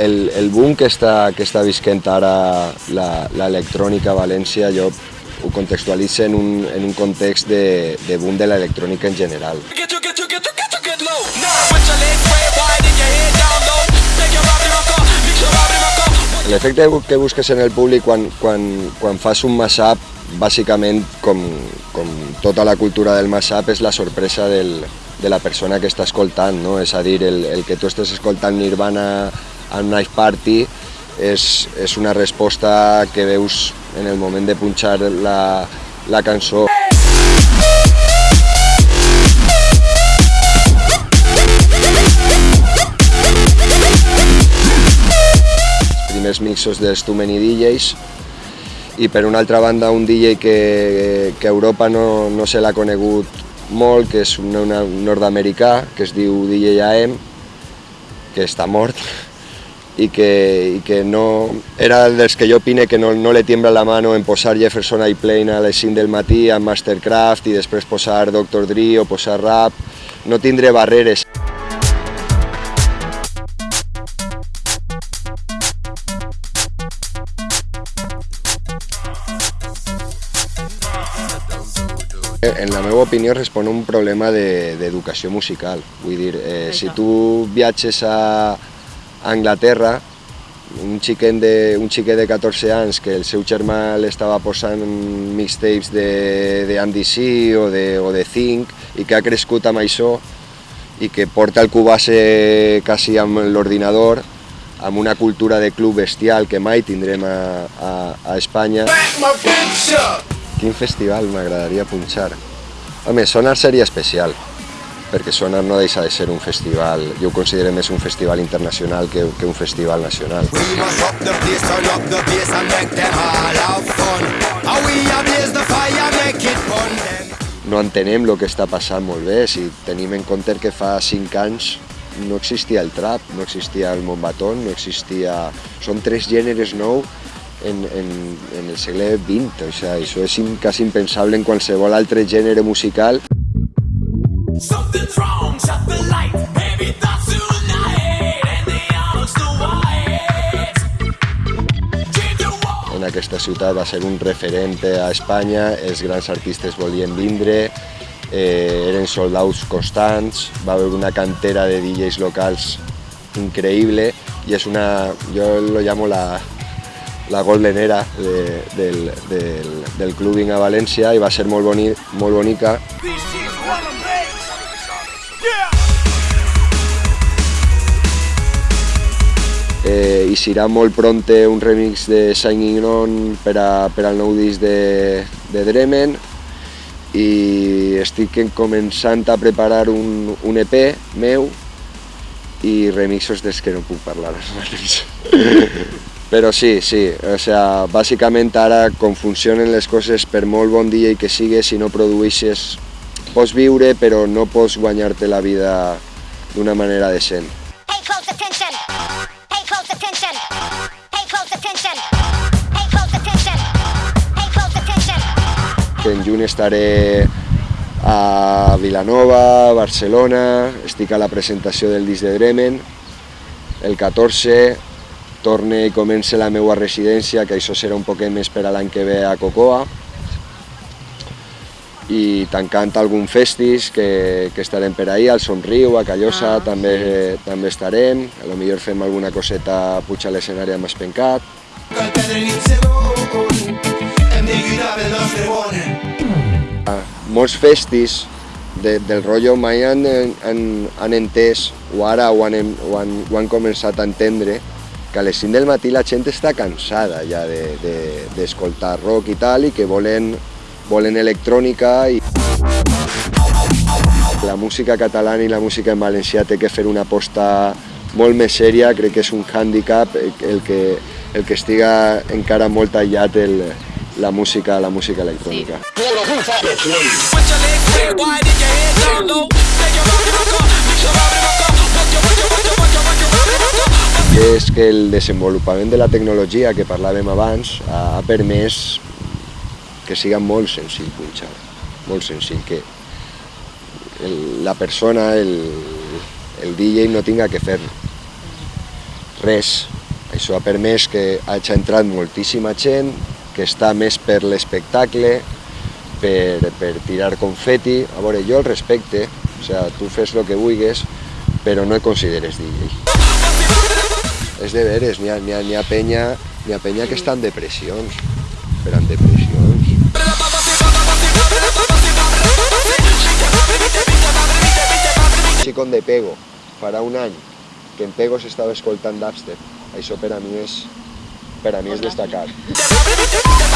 el, el, boom que està, que està visquent ara l'electrònica a València, jo ho contextualitzo en un, en un context de, de boom de l'electrònica en general. L'efecte que busques en el públic quan, quan, quan fas un mashup, bàsicament, com, com tota la cultura del mashup, és la sorpresa del, de la persona que està escoltant, no? és a dir, el, el que tu estés escoltant Nirvana a un Night Party és, és una resposta que veus en el moment de punxar la, la cançó. Els primers mixos dels Too Many DJs i per una altra banda un DJ que, que a Europa no, no se l'ha conegut molt, que és un nord-americà, que es diu DJ AM, que està mort, i que, i que no, era dels que jo opine que no, no le tiembla la mano en posar Jefferson Airplane a les 5 del matí amb Mastercraft i després posar Dr. Dre o posar rap, no tindré barreres. En la meva opinió respon a un problema d'educació de, musical. Vull dir, eh, si tu viatges a, a Anglaterra, un xiquet, de, un xiquet de 14 anys que el seu germà l'estava posant mixtapes de, de MDC o de, o de Think i que ha crescut amb això i que porta el cubase quasi amb l'ordinador, amb una cultura de club bestial que mai tindrem a, a, a Espanya. Quin festival m'agradaria punxar? Home, Sonar seria especial, perquè Sonar no deixa de ser un festival, jo ho considero més un festival internacional que, que un festival nacional. No entenem el que està passant molt bé, si tenim en compte que fa 5 anys no existia el trap, no existia el mombatón, no existia... Són tres gèneres nous en, en, en el segle XX, o sigui, això és quasi impensable en qualsevol altre gènere musical. En aquesta ciutat va ser un referent a Espanya, els grans artistes volien vindre, eh, eren soldats constants, va haver una cantera de DJs locals increïble i és una, jo lo llamo la, la Golden Era de, del, del, del clubing a València i va ser molt, boni, molt bonica. Eh, i serà molt pronte un remix de Shining On per, a, per al nou disc de, de Dremen i estic començant a preparar un, un EP meu i remixos des que no puc parlar. Però sí, sí, o sea, bàsicament ara com funcionen les coses per molt bon dia i que sigues, si no produeixes, pots viure però no pots guanyar-te la vida d'una manera decent. Juny estaré a Vilanova, Barcelona, estic a la presentació del disc de Bremen, el 14 torne i comence la meva residència, que això serà un poquet més per a l'any que ve a Cocoa, i tancant algun festis que, que estarem per ahir, al Somriu, a Callosa, ah, també, sí. també estarem, a lo millor fem alguna coseta puig a l'escenari amb Espencat. Molts festis de, del rotllo mai han, han, han entès, o ara ho han, ho han, ho han començat a entendre, que a les 5 del matí la gent està cansada ja d'escoltar de, de, rock i tal i que volen, volen electrònica i la música catalana i la música en valencià té que fer una aposta molt més sèria, crec que és un hàndicap el que, el que estiga encara molt aïllat el, la música, la música electrònica. Sí. És que el desenvolupament de la tecnologia que parlàvem abans ha permès que siga molt senzill punxar, molt senzill, que el, la persona, el, el DJ no tinga que fer res, això ha permès que hagi entrat moltíssima gent, que està més per l'espectacle, per, per tirar confeti. A veure, jo el respecte, o sea, tu fes el que vulguis, però no et consideres DJ. És de veres, n'hi ha, ha, ha, penya, ha penya que està en depressions, però en depressions. Con de Pego, farà un any, que en Pego s'estava escoltant dubstep. Això per a mi és, per a mi és destacat.